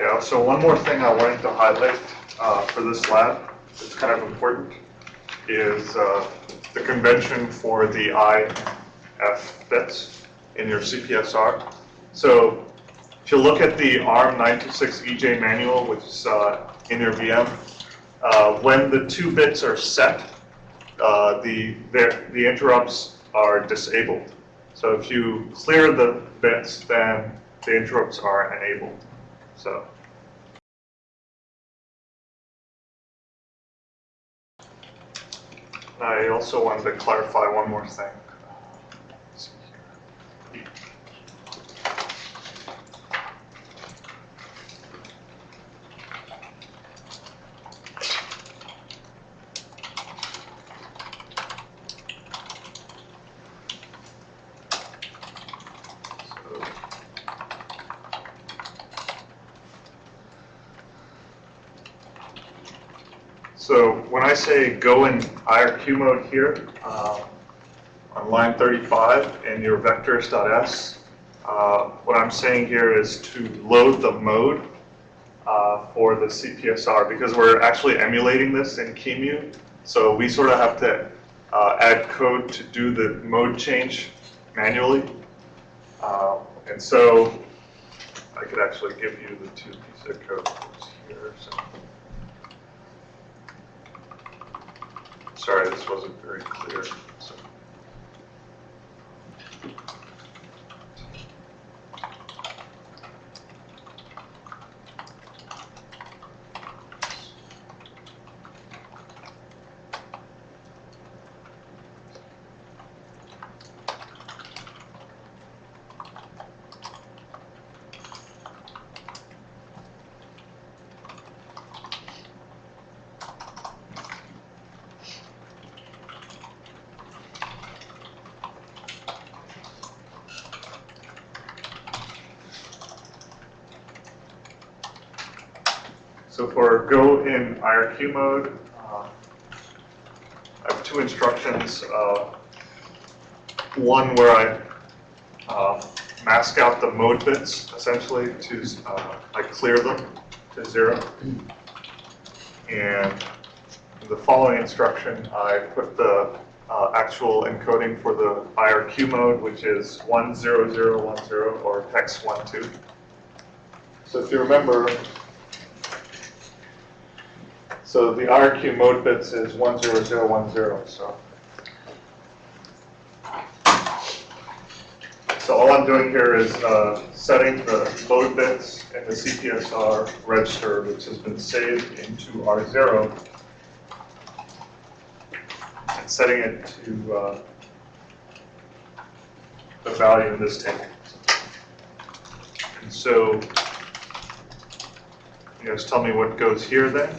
Yeah, so one more thing I wanted to highlight uh, for this lab, it's kind of important, is uh, the convention for the IF bits in your CPSR. So if you look at the ARM 926EJ manual, which is uh, in your VM, uh, when the two bits are set, uh, the the interrupts are disabled. So if you clear the bits, then the interrupts are enabled. So. I also wanted to clarify one more thing. So when I say go in IRQ mode here, uh, on line 35 in your vectors.s, uh, what I'm saying here is to load the mode uh, for the CPSR because we're actually emulating this in QEMU. So we sort of have to uh, add code to do the mode change manually. Um, And so I could actually give you the two pieces of code here. So. Sorry, this wasn't very clear. So- for go in IRQ mode, uh, I have two instructions. uh, One where I uh, mask out the mode bits essentially to, uh, I clear them to zero. And the following instruction, I put the uh, actual encoding for the IRQ mode, which is 10010 or hex 12. So if you remember, so the IRQ mode bits is 10010, so. So all I'm doing here is uh, setting the mode bits in the CPSR register, which has been saved into R0, and setting it to uh, the value in this table. And so, you guys tell me what goes here then?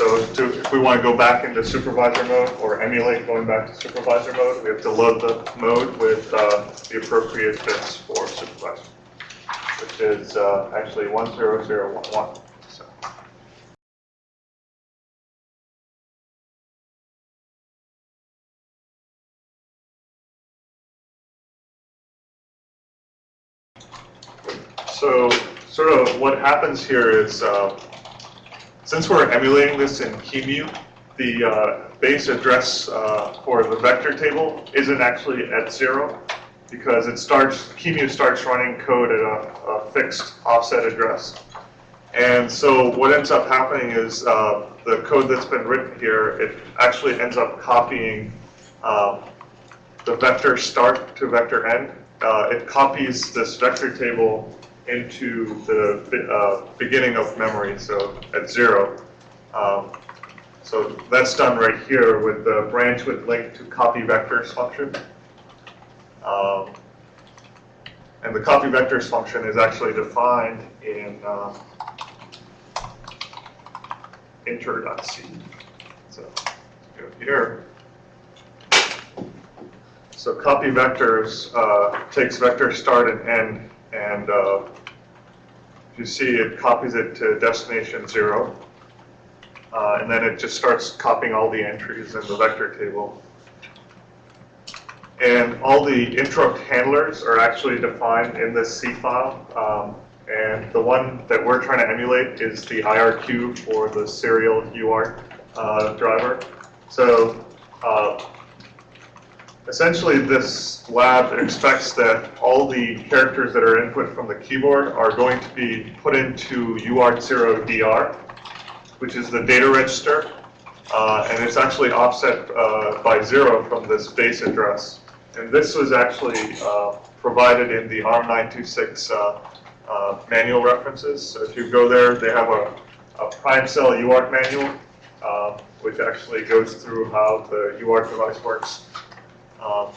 So to, if we want to go back into supervisor mode or emulate going back to supervisor mode, we have to load the mode with uh, the appropriate bits for supervisor, which is uh, actually 10011. So. So sort of what happens here is uh, since we're emulating this in QEMU, the uh, base address uh, for the vector table isn't actually at zero because it starts, QEMU starts running code at a, a fixed offset address. And so what ends up happening is uh, the code that's been written here, it actually ends up copying um, the vector start to vector end. Uh, it copies this vector table into the uh, beginning of memory, so at zero. Um, so that's done right here with the branch with link to copy vectors function. Um, and the copy vectors function is actually defined in uh, inter.c. So go here. So copy vectors uh, takes vector start and end, and uh, you see it copies it to destination zero. Uh, and then it just starts copying all the entries in the vector table. And all the interrupt handlers are actually defined in this C file. Um, and the one that we're trying to emulate is the IRQ for the serial UART uh, driver. So uh, essentially this lab expects that all the characters that are input from the keyboard are going to be put into UART0DR, which is the data register. Uh, and it's actually offset uh, by zero from this base address. And this was actually uh, provided in the ARM926 uh, uh, manual references. So if you go there, they have a, a prime cell UART manual, uh, which actually goes through how the UART device works. Um,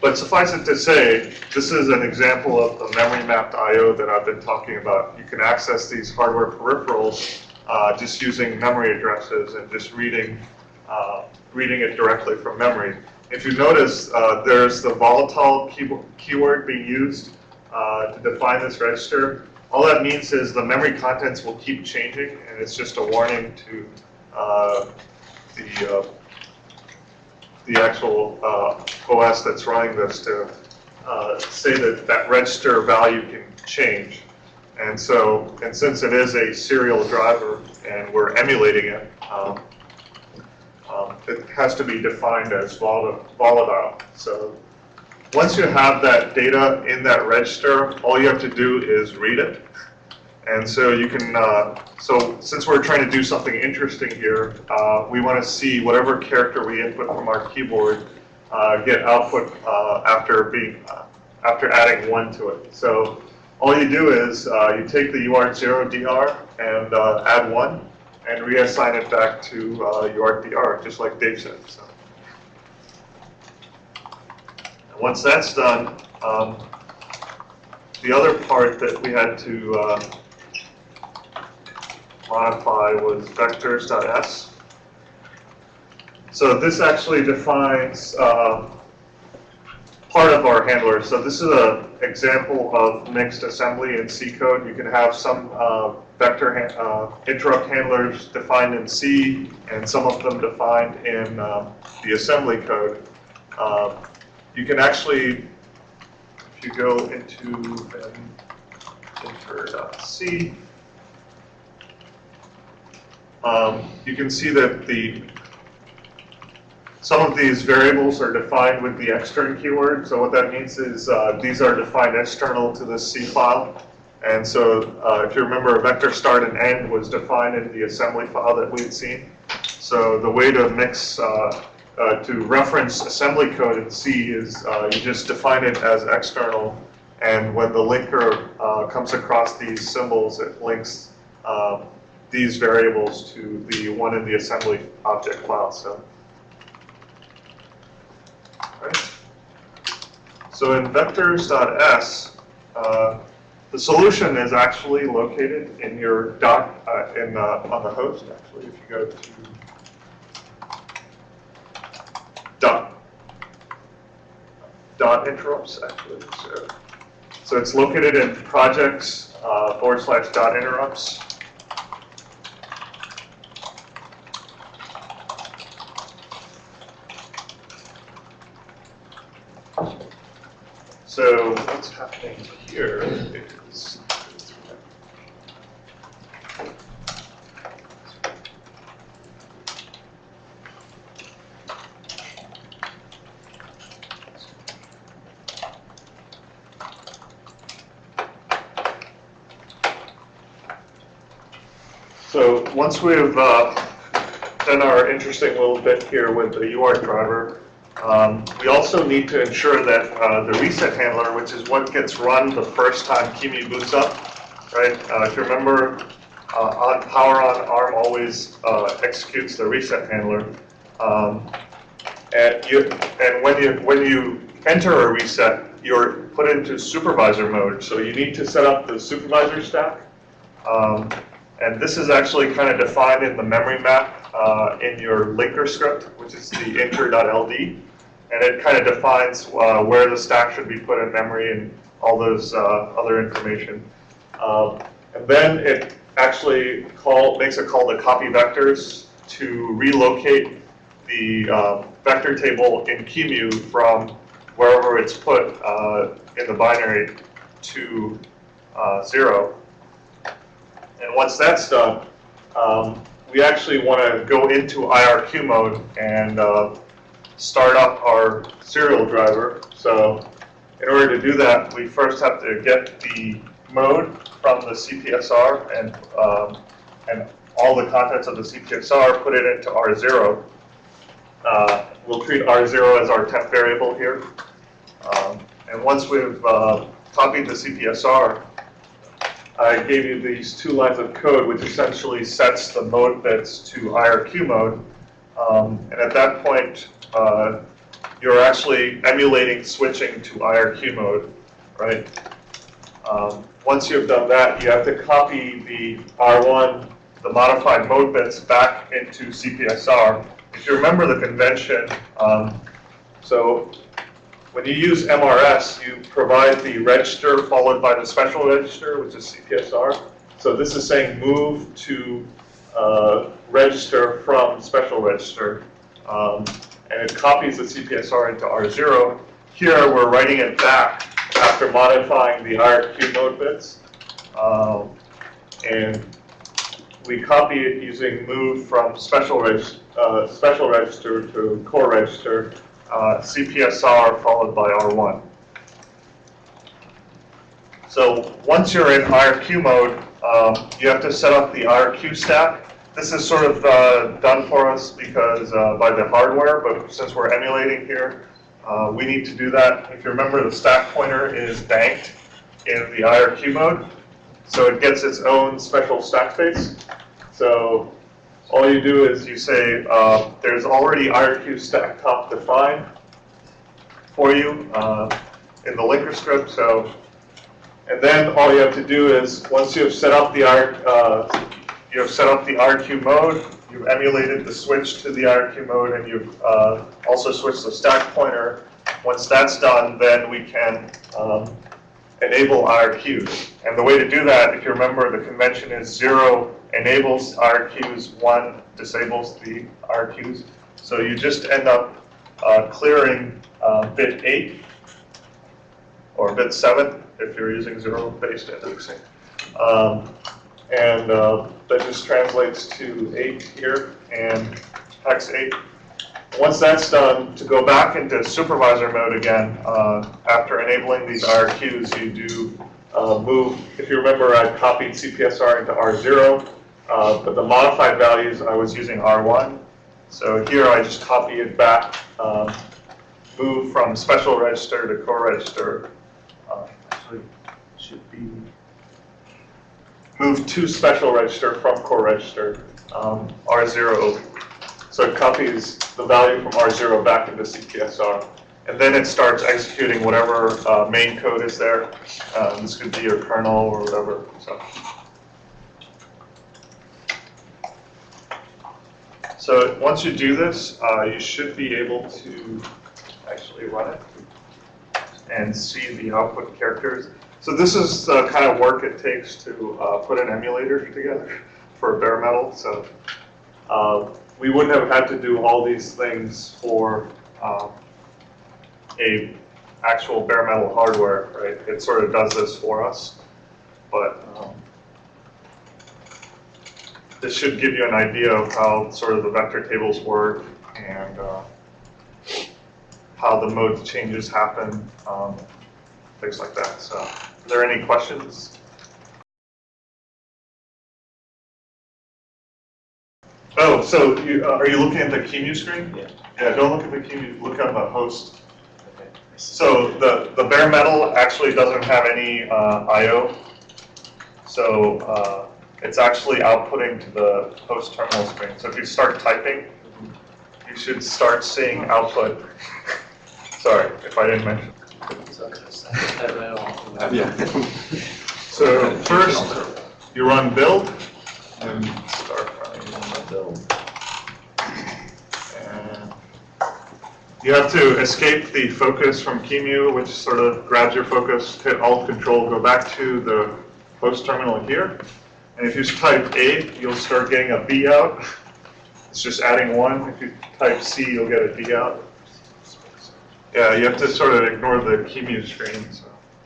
but suffice it to say, this is an example of the memory mapped I.O. that I've been talking about. You can access these hardware peripherals uh, just using memory addresses and just reading, uh, reading it directly from memory. If you notice, uh, there's the volatile keyword being used uh, to define this register. All that means is the memory contents will keep changing, and it's just a warning to uh, the uh, the actual uh, OS that's running this to uh, say that that register value can change. And so, and since it is a serial driver and we're emulating it, um, um, it has to be defined as volatile. So once you have that data in that register, all you have to do is read it. And so you can, uh, so since we're trying to do something interesting here, uh, we want to see whatever character we input from our keyboard uh, get output uh, after being, uh, after adding one to it. So all you do is uh, you take the UART0DR and add one and reassign it back to UART-DR, just like Dave said. So. And once that's done, um, the other part that we had to modify was vectors.s. So this actually defines uh, part of our handler. So this is an example of mixed assembly in C code. You can have some uh, vector uh, interrupt handlers defined in C and some of them defined in uh, the assembly code. Uh, you can actually, if you go into inter.c, um, you can see that the some of these variables are defined with the extern keyword. So what that means is uh, these are defined external to the C file. And so uh, if you remember, a vector start and end was defined in the assembly file that we had seen. So the way to mix, uh, uh to reference assembly code in C is uh, you just define it as external. And when the linker uh, comes across these symbols, it links these variables to the one in the assembly object file. So, right. so in vectors.s, uh, the solution is actually located in your dot uh, in uh, on the host. Actually, if you go to dot dot interrupts, actually, so so it's located in projects uh, forward slash dot interrupts. So what's happening here is So once we've uh, done our interesting little bit here with the UART driver, um, we also need to ensure that uh, the reset handler, which is what gets run the first time QEMU boots up, right? Uh, if you remember, uh, on power on ARM always uh, executes the reset handler. Um, and you, and when you when you enter a reset, you're put into supervisor mode. So you need to set up the supervisor stack. Um, and this is actually kind of defined in the memory map uh, in your linker script, which is the inter.ld and it kind of defines uh, where the stack should be put in memory and all those uh, other information. Um, and then it actually call, makes a call to copy vectors to relocate the um, vector table in QEMU from wherever it's put uh, in the binary to uh, zero. And once that's done, um, we actually want to go into IRQ mode and uh, start up our serial driver. So in order to do that, we first have to get the mode from the CPSR and, um, and all the contents of the CPSR, put it into R0. Uh, we'll treat R0 as our temp variable here. Um, and once we've uh, copied the CPSR, I gave you these two lines of code, which essentially sets the mode bits to IRQ mode. Um, and at that point, uh, you're actually emulating switching to IRQ mode, right? Um, once you've done that, you have to copy the R1, the modified mode bits, back into CPSR. If you remember the convention, um, so when you use MRS, you provide the register followed by the special register, which is CPSR. So this is saying move to uh, register from special register. Um, and it copies the CPSR into R0. Here, we're writing it back after modifying the IRQ mode bits. Um, and we copy it using move from special, reg uh, special register to core register, uh, CPSR followed by R1. So once you're in IRQ mode, um, you have to set up the IRQ stack. This is sort of uh, done for us because uh, by the hardware, but since we're emulating here, uh, we need to do that. If you remember, the stack pointer is banked in the IRQ mode, so it gets its own special stack space. So all you do is you say, uh, there's already IRQ stack top defined for you uh, in the linker script. So, and then all you have to do is once you have set up the IRQ, uh, you have set up the IRQ mode, you've emulated the switch to the IRQ mode, and you've uh, also switched the stack pointer. Once that's done, then we can um, enable IRQs. And the way to do that, if you remember, the convention is zero enables IRQs, one disables the IRQs. So you just end up uh, clearing uh, bit 8 or bit 7 if you're using zero-based indexing. Um, and uh, that just translates to 8 here and hex 8. Once that's done, to go back into supervisor mode again, uh, after enabling these IRQs, you do uh, move, if you remember, I copied CPSR into R0, uh, but the modified values, I was using R1. So here I just copy it back, um, move from special register to core register. Uh, should be move to special register from core register, um, R0. So it copies the value from R0 back into the CPSR. And then it starts executing whatever uh, main code is there. Uh, this could be your kernel or whatever. So. So once you do this, uh, you should be able to actually run it and see the output characters. So this is the kind of work it takes to uh, put an emulator together for bare metal. So uh, we wouldn't have had to do all these things for um, a actual bare metal hardware, right? It sort of does this for us, but um, this should give you an idea of how sort of the vector tables work and uh, how the mode changes happen, um, things like that. So, there any questions? Oh, so you, uh, are you looking at the QEMU screen? Yeah. Yeah, don't look at the QEMU, look on the host. So the, the bare metal actually doesn't have any uh, I.O. So uh, it's actually outputting to the host terminal screen. So if you start typing, you should start seeing output. Sorry if I didn't mention. Yeah. So first, you run build and start running the build. And you have to escape the focus from QEMU, which sort of grabs your focus, hit Alt Control, go back to the host terminal here. And if you type A, you'll start getting a B out. It's just adding one. If you type C, you'll get a D out. Yeah, you have to sort of ignore the QEMU screen, so.